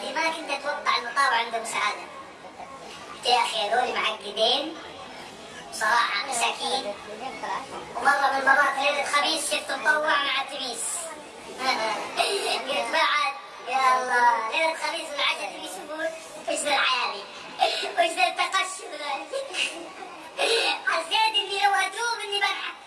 اللي ما كنت أتوقع المطار عندهم سعاده يا أخي هذول معقدين صراحة مساكين. ومرة من المرات ليلة خميس شفت مطوع مع تميس قلت بعد يا الله ليلة خميس والعشاء تميس يقول وش ذا العيالي وش ذا التقشف حسيت إني لو اتوب إني بنحت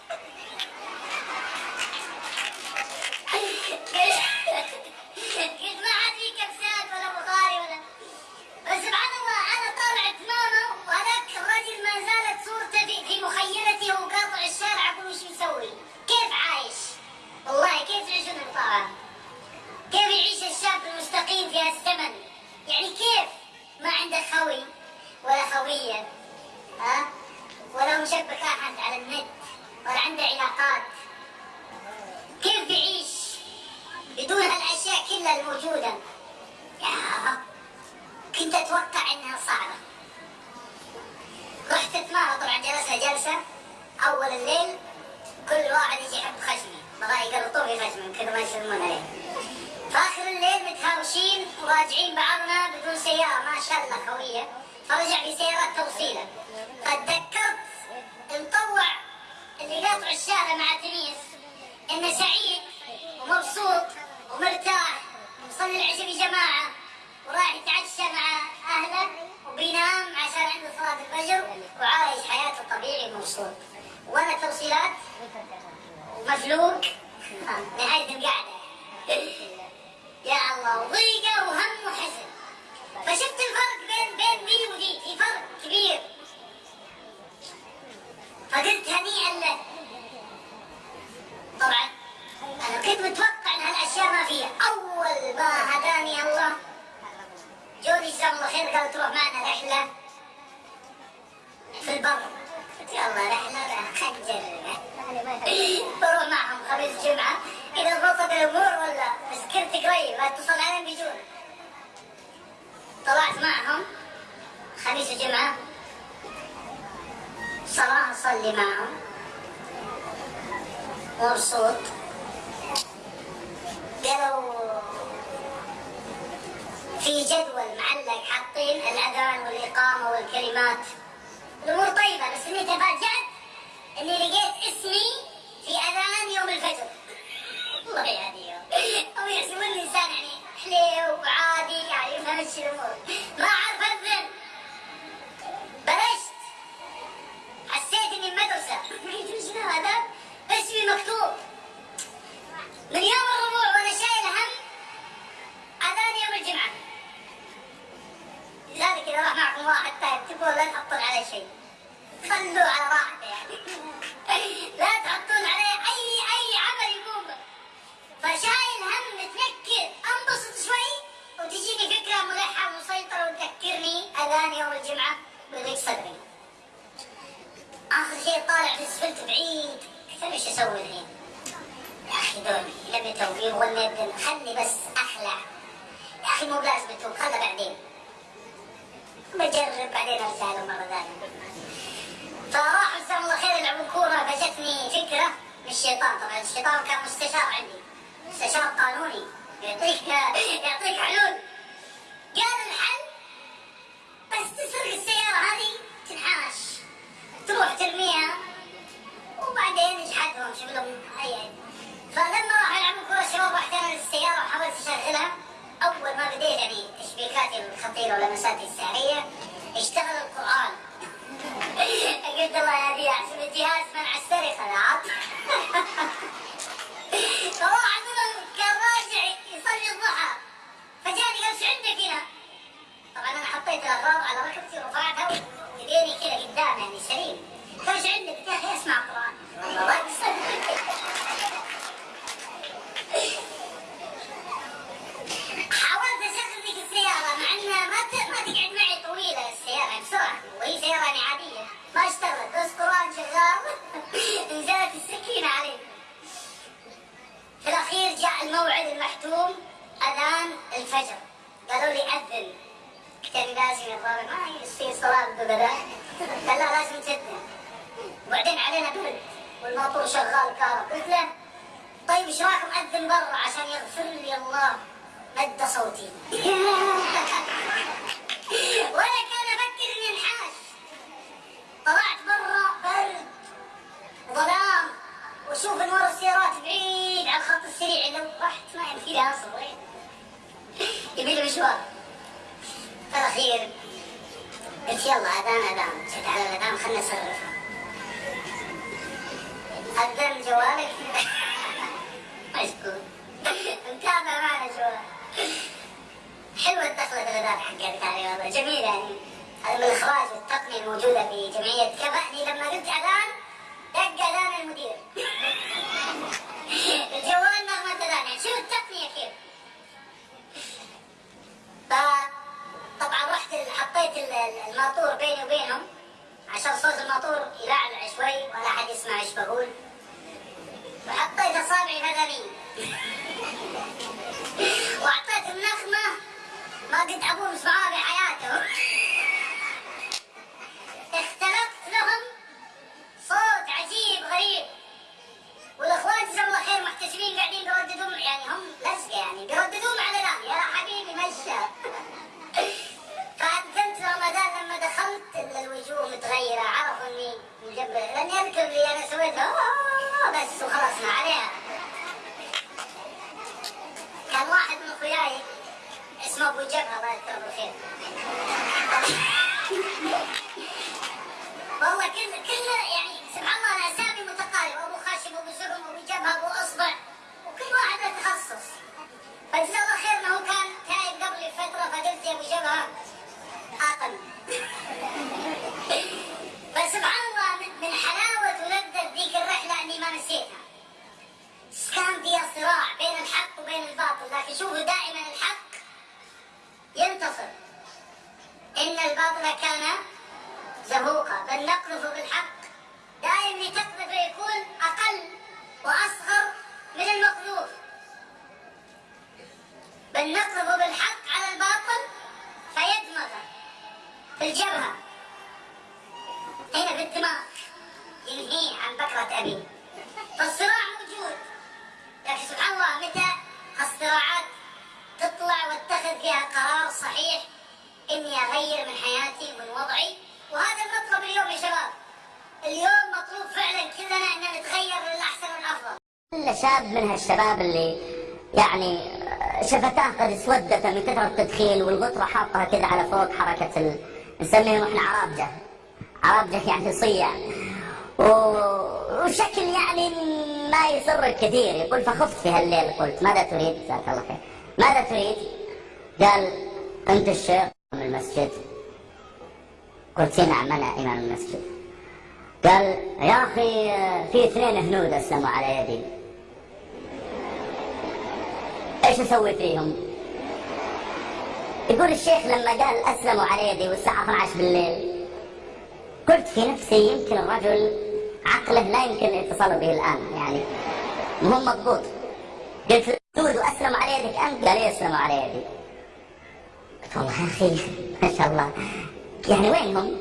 بسيارات توصيله فتذكرت المطوع اللي قاطع الشارع مع تميس انه سعيد ومبسوط ومرتاح ومصلي العشاء بجماعة وراح يتعشى مع أهله وبينام عشان عنده صلاة الفجر وعايش حياته طبيعي ومبسوط. وأنا توصيلات ومفلوق نهاية القعدة. يا الله وضيقة وهم وحزن. فشفت الفرق بين بين دي ودي؟ في فرق كبير. فقلت هنيئا له طبعا أنا كنت متوقع إن هالأشياء ما فيها. أول ما هداني الله جوني جزاهم الله خير قال تروح معنا رحلة. في البر. قلت يلا رحلة خنجر بروح معهم خميس جمعة. إذا ضبطت الأمور ولا سكرت قريب اتصل عليهم بيجونا طلعت معهم. خميس وجمعه صلاة أصلي معهم. مبسوط. قالوا في جدول معلق حاطين الأذان والإقامة والكلمات. الأمور طيبة بس إني تفاجأت إني لقيت اسمي يعني اذان يوم الجمعة بضيق صدري. آخر شيء طالع في السفلت بعيد. قلت إيش أسوي الحين؟ يا أخي دول لم يتوب. يبغون يدن. خلني بس اخلع يا أخي مو بلازم يتوب خله بعدين. بجرب بعدين أرجع له مرة ثانية. فراحوا جزاهم الله خير يلعبون كوره فجتني فكرة من الشيطان. طبعا الشيطان كان مستشار عندي. مستشار قانوني. يعطيك يعطيك حلول قال الحل بس تسرق السيارة هذه تنحاش تروح ترميها وبعدين يجحدهم شغلهم هي فلما راح يلعبون كرة الشباب رحت أنا للسيارة وحاولت اشغلها أول ما بديت يعني تشبيكاتي الخطيرة ولمساتي السحرية على ركبتي ورفعتها وايديني كذا قدام يعني سليم. فايش عندك؟ يا أخي اسمع قرآن. الله حاولت أشغل ذيك السيارة مع إنها ما تقعد معي طويلة السيارة يعني بسرعة وهي سيارة يعني عاديه ما اشتغلت بس قرآن شغال. نزلت السكينة علي. في الأخير جاء الموعد المحتوم أذان الفجر. قالوا لي لي لازم يا طارق ما يصير صلاه ببدا قال لا لازم تذن وبعدين علينا برد والموتور شغال كهرب. قلت له طيب إيش رايكم اذن برا عشان يغفر لي الله؟ مد صوتي. ولا كان أفكر إني انحاش. طلعت برا برد ظلام واشوف انوار السيارات بعيد على الخط السريع. لو رحت ما يمشي لها أصلا يبي له مشوار. في الاخير قلت يلا اذان اذان جيت على الاذان خلنا نصرفها اذن جوالك؟ مشكور متابع معنا جوال حلوة الدخلة الاذان حقتك هذه والله جميلة يعني. هذا من الاخراج والتقنيه الموجودة في جمعية كفأني لما قلت أذان دق أذان المدير. الجوال نغمه اذان يعني شوف التقنية كيف. رحت حطيت الماطور بيني وبينهم عشان صوت الماطور يلعلع شوي ولا أحد يسمع إيش بقول. وحطيت أصابعي مثلي واعطيتهم نغمه ما قد ابوهم سمعوها في الجبهة. هنا في الدماغ ينهيه عن بكرة أبيه فالصراع موجود. لكن سبحان الله متى الصراعات تطلع واتخذ فيها قرار صحيح إني أغير من حياتي ومن وضعي؟ وهذا المطلب اليوم يا شباب. اليوم مطلوب فعلا كلنا ان نتغير للاحسن والافضل كل شاب من هالشباب اللي يعني شفتاه قد اسودت من كثر التدخين والغطرة حاطها كذا على فوق حركة ال... نسميهم إحنا عرابجة عرابجة يعني صيع. و... وشكل يعني ما يسر كثير يقول فخفت في هالليل. قلت ماذا تريد؟ جزاك الله خير. ماذا تريد؟ قال أنت الشيخ من المسجد. قلت نعم أنا إمام المسجد. قال يا أخي في اثنين هنود أسلموا على يدي. إيش أسوي فيهم؟ يقول الشيخ لما قال أسلموا على يدي والساعة 12 بالليل قلت في نفسي يمكن الرجل عقله لا يمكن الاتصال به الآن يعني مو مضبوط. قلت هنود وأسلموا على يدك أنت؟ قال يسلموا على يدي قلت والله يا أخي ما شاء الله. يعني وين هم؟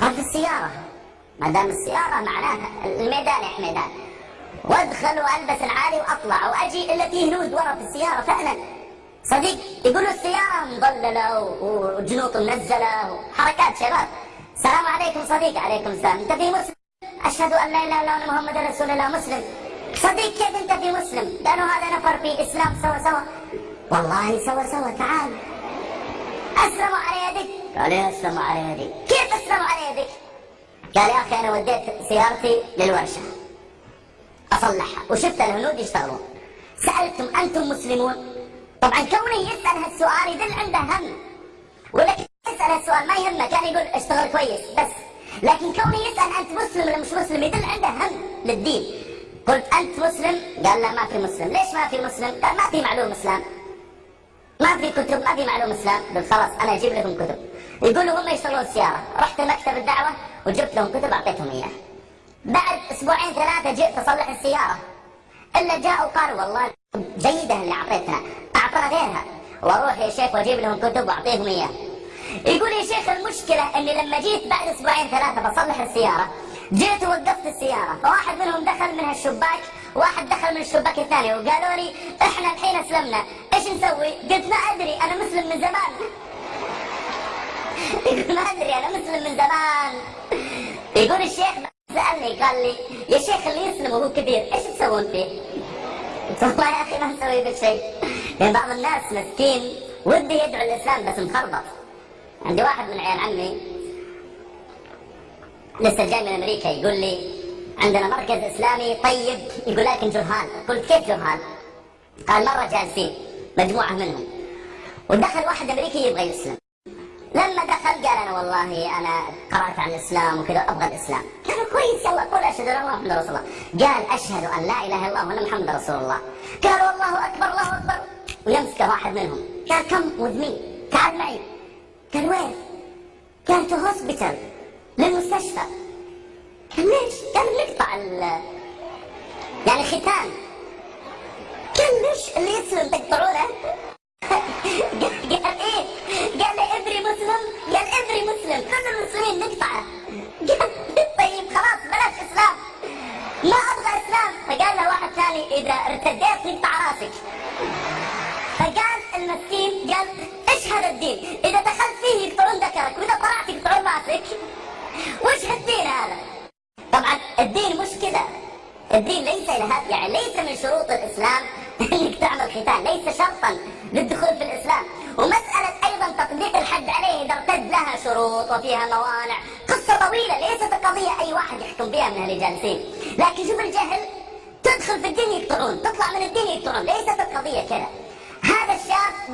قال في السيارة. ما دام السيارة معناها الميدان يا حميدان. وأدخل وألبس العالي وأطلع وأجي الا فيه هنود ورا في السيارة فعلا صديق يقولوا السيارة مضللة وجنوط منزلة وحركات شباب. السلام عليكم صديق عليكم السلام. انت في مسلم؟ أشهد أن لا إله إلا الله محمد رسول الله مسلم. صديق كيف أنت في مسلم؟ قالوا هذا نفر في إسلام. سوا سوا. والله سوا سوا. تعال. اسلموا على يدك. قال يا اسلموا على يدي كيف اسلموا على يدك؟ قال يا أخي أنا وديت سيارتي للورشة. أصلحها. وشفت الهنود يشتغلون. سألتم أنتم مسلمون؟ طبعا كوني يسأل هالسؤال يدل عنده هم ولكن يسأل هالسؤال ما يهمه كان يقول اشتغل كويس بس. لكن كوني يسأل أنت مسلم ولا مش مسلم يدل عنده هم للدين. قلت أنت مسلم؟ قال لا ما في مسلم. ليش ما في مسلم؟ قال ما في معلوم إسلام. ما في كتب ما في معلوم إسلام. قلت خلاص أنا أجيب لكم كتب. يقولوا هم يشتغلون السياره رحت مكتب الدعوة وجبت لهم كتب أعطيتهم اياه بعد أسبوعين ثلاثة جئت أصلح السيارة. إلا جاءوا قالوا والله جيدة اللي اعطيتنا اعطنا غيرها وأروح يا شيخ وأجيب لهم كتب وأعطيهم اياها يقول يا شيخ المشكلة إني لما جيت بعد أسبوعين ثلاثة بصلح السيارة. جيت ووقفت السيارة. فواحد منهم دخل من هالشباك واحد دخل من الشباك الثاني وقالوا لي إحنا الحين أسلمنا. إيش نسوي؟ قلت ما أدري أنا مسلم من زمان. يقول ما أدري أنا مسلم من زمان. يقول الشيخ سألني قال لي يا شيخ اللي يسلم وهو كبير إيش تسوون فيه؟ والله يا أخي ما نسوي بشيء. يعني بعض الناس مسكين ودي يدعو الإسلام بس مخربط. عندي واحد من عيال عمي لسه جاي من أمريكا يقول لي عندنا مركز إسلامي طيب. يقول لكن جهال قلت كيف جهال؟ قال مرة جالسين مجموعة منهم. ودخل واحد أمريكي يبغى يسلم. لما دخل قال أنا والله أنا قرأت عن الإسلام وكذا أبغى الإسلام. قالوا كويس يلا قول أشهد أن الله محمد رسول الله. قال أشهد أن لا إله إلا الله وأن محمد رسول الله. قالوا الله أكبر الله أكبر. ويمسكه واحد منهم. قال come with me تعال معي قال وين؟ قال to hospital للمستشفى. قال ليش؟ قال نقطع يعني ختان. قال ليش اللي يسلم تقطعونه؟ قال إيه؟ قال every Muslim؟ قال every Muslim. كل المسلمين نقطعه قال طيب خلاص بلاش إسلام. ما أبغى إسلام. فقال له واحد ثاني إذا ارتديت نقطع راسك. فقال المسكين قال إيش هذا الدين؟ إذا دخلت فيه يقطعون ذكرك وإذا طلعت يقطعون راسك وش هالدين هذا؟ طبعا الدين مش كذا الدين ليس لها يعني ليس من شروط الإسلام إنك تعمل ختان ليس شرطا للدخول في الإسلام. ومسألة أيضا تطبيق الحد عليه إذا ارتد لها شروط وفيها موانع. قصة طويلة ليست القضية أي واحد يحكم بها من اللي جالسين لكن شوف الجهل تدخل في الدين يقطعون تطلع من الدين يقطعون ليست القضية كذا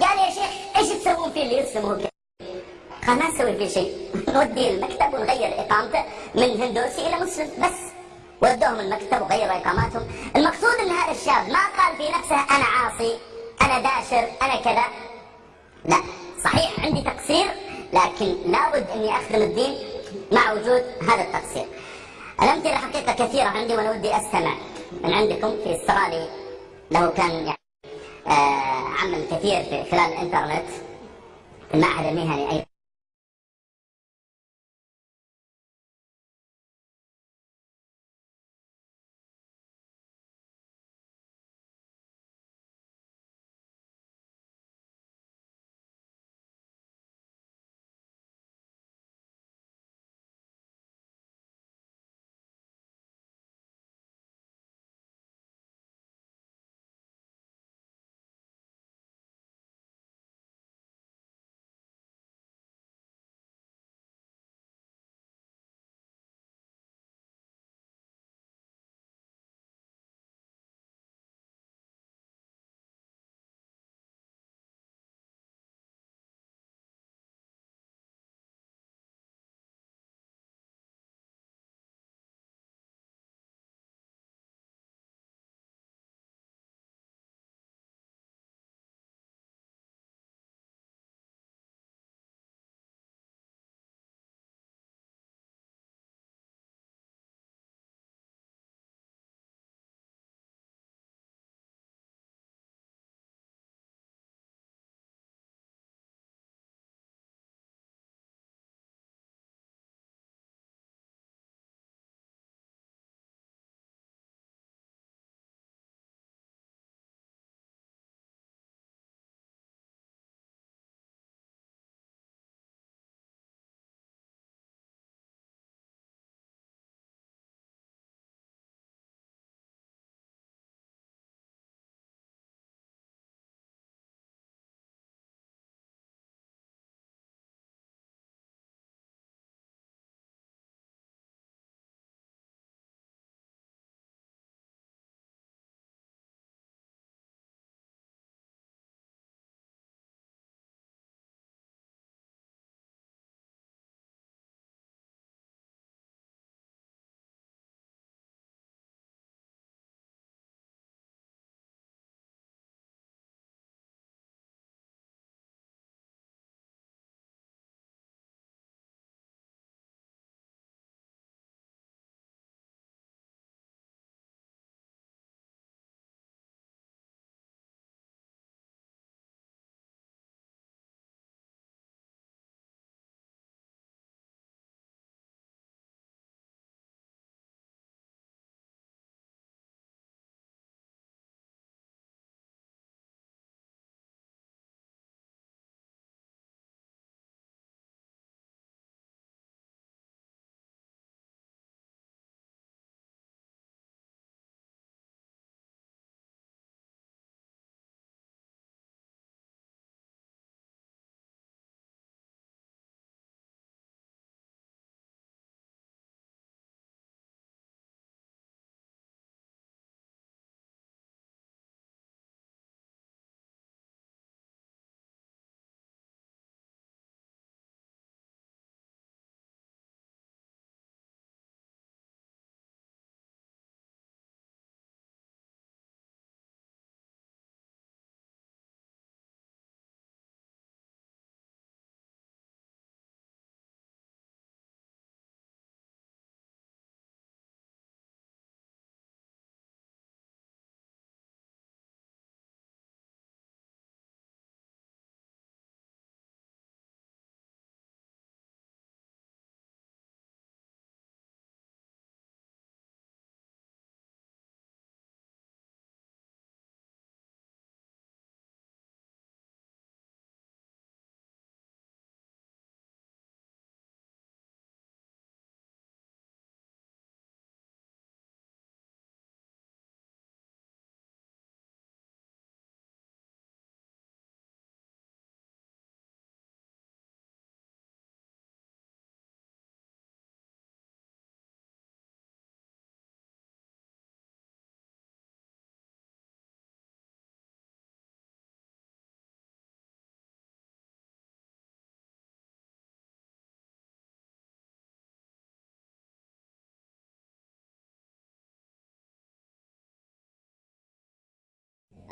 قال يا شيخ إيش تسوون فيه اللي كذا قال ما نسوي فيه شيء. نوديه المكتب ونغير إقامته من هندوسي إلى مسلم بس. ودوهم المكتب وغيروا إقاماتهم. المقصود إن هذا الشاب ما قال في نفسه أنا عاصي أنا داشر أنا كذا. لا صحيح عندي تقصير لكن لابد إني أخدم الدين مع وجود هذا التقصير. الأمثلة حقيقة كثيرة عندي وأنا ودي أستمع من عندكم في استرالي له كان يعني عمل كثير في خلال الإنترنت. في المعهد المهني أيضا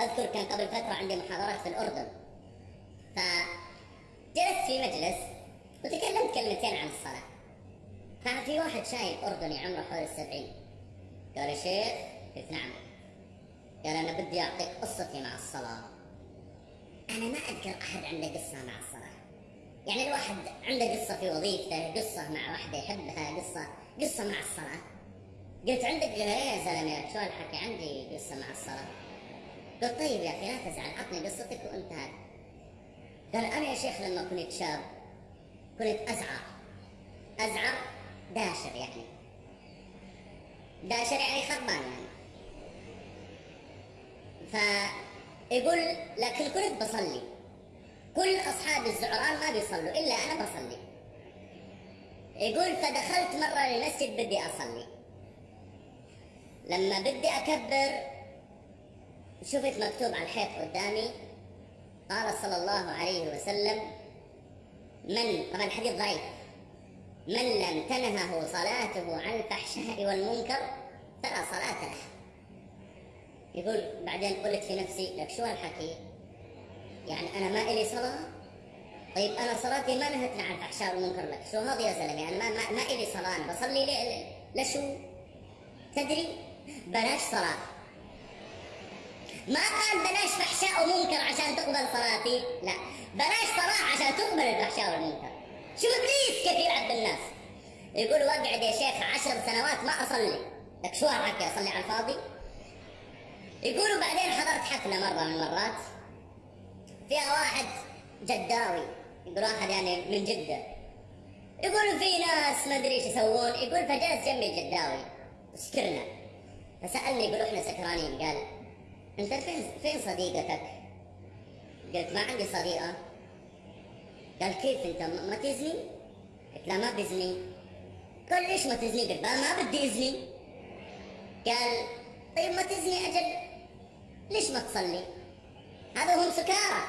أذكر كان قبل فترة عندي محاضرات في الأردن. فجلست في مجلس وتكلمت كلمتين عن الصلاة. ففي واحد شايب أردني عمره حول السبعين. قال يا شيخ قلت نعم. قال أنا بدي أعطيك قصتي مع الصلاة. أنا ما أذكر أحد عنده قصة مع الصلاة. يعني الواحد عنده قصة في وظيفته قصة مع واحدة يحبها قصة قصة مع الصلاة. قلت عندك يا زلمة شو الحكي عندي قصة مع الصلاة؟ قلت طيب يا أخي لا تزعل. عطني قصتك وانتهى قال أنا يا شيخ لما كنت شاب كنت أزعر. أزعر داشر يعني. داشر يعني خربان يعني. فيقول لكن كنت بصلي. كل أصحاب الزعران ما بيصلوا إلا أنا بصلي. يقول فدخلت مرة للمسجد بدي أصلي. لما بدي أكبر شفت مكتوب على الحيط قدامي قال صلى الله عليه وسلم من طبعا الحديث ضعيف من لم تنهه صلاته عن الفحشاء والمنكر فلا صلاة له يقول بعدين قلت في نفسي لك شو هالحكي يعني أنا ما إلي صلاة طيب أنا صلاتي ما نهتني عن الفحشاء والمنكر لك شو هذا يا زلمة أنا ما, ما, ما إلي صلاة أنا بصلي لي لشو تدري بلاش صلاة ما قال بلاش فحشاء ومنكر عشان تقبل صلاتي؟ لا. بلاش صلاة عشان تقبل الفحشاء والمنكر. شو ابليس كيف يلعب بالناس يقول واقعد يا شيخ عشر سنوات ما أصلي. لك شو هالحكي أصلي على الفاضي؟ يقولوا بعدين حضرت حفلة مرة من المرات. فيها واحد جداوي. يقول واحد يعني من جدة. يقول في ناس ما أدري إيش يسوون. يقول فجلس جنبي الجداوي وسكرنا فسألني يقول إحنا سكرانين؟ قال انت فين؟ فين صديقتك؟ قلت ما عندي صديقة. قال كيف انت؟ ما تزني؟ قلت لا ما بزني. قال ليش ما تزني؟ قلت ما بدي أزني. قال طيب ما تزني أجل. ليش ما تصلي؟ هذا هم سكارى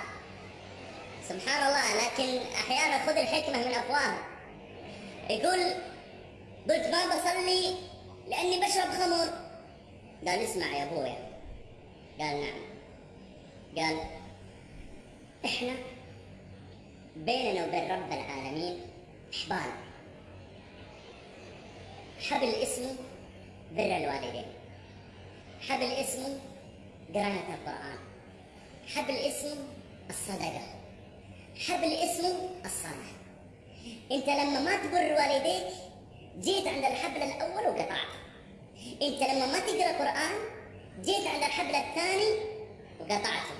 سبحان الله لكن أحيانا خذ الحكمة من افواه يقول قلت ما بصلي لأني بشرب خمر قال اسمع يا أبويا. قال نعم قال إحنا بيننا وبين رب العالمين حبال حبل اسمه بر الوالدين. حبل اسمه قراءة القرآن. حبل اسمه الصدقة. حبل اسمه الصلاة انت لما ما تبر والديك جيت عند الحبل الأول وقطعته. انت لما ما تقرأ قرآن جيت عند الحبل الثاني وقطعته.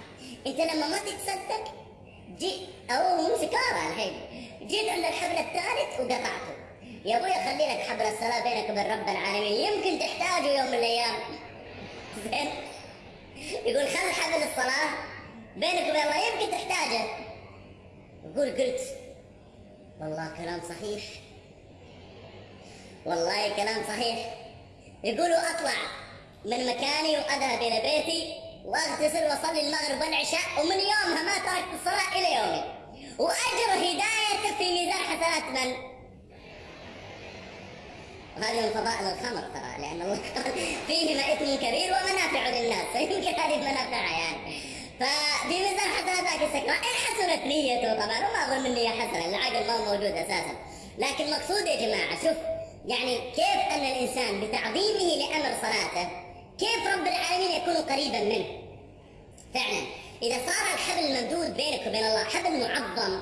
إنت لما ما تتصدق جيت أو مو سكارى الحين. جيت عند الحبل الثالث وقطعته. يا أبوي خلي لك حبل الصلاة بينك وبين رب العالمين. يمكن تحتاجه يوم من الأيام. زين. يقول خل حبل الصلاة بينك وبين الله. يمكن تحتاجه. يقول قلت والله كلام صحيح. والله كلام صحيح. يقولوا اطلع من مكاني واذهب إلى بيتي وأغتسل وأصلي المغرب والعشاء ومن يومها ما تركت الصلاة إلى يومي. وأجر هدايتك في ميزان حسنات من؟ وهذه من فضائل الخمر ترى لأن الله فيهما اثم كبير ومنافع للناس. فيمكن هذه منافعها يعني. ففي ميزان حسنات السكران ان حسنت نيته طبعا وما أظن النيه حسنه العقل ما موجود أساسا. لكن مقصود يا جماعة شوف يعني كيف أن الإنسان بتعظيمه لأمر صلاته كيف رب العالمين يكون قريبا منه؟ فعلا إذا صار الحبل الممدود بينك وبين الله حبل معظم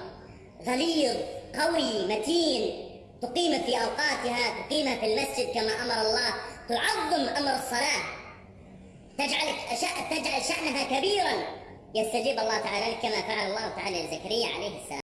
غليظ قوي متين تقيم في أوقاتها تقيمها في المسجد كما أمر الله تعظم أمر الصلاة. تجعل تجعل شأنها كبيرا. يستجيب الله تعالى كما فعل الله تعالى لزكريا عليه السلام.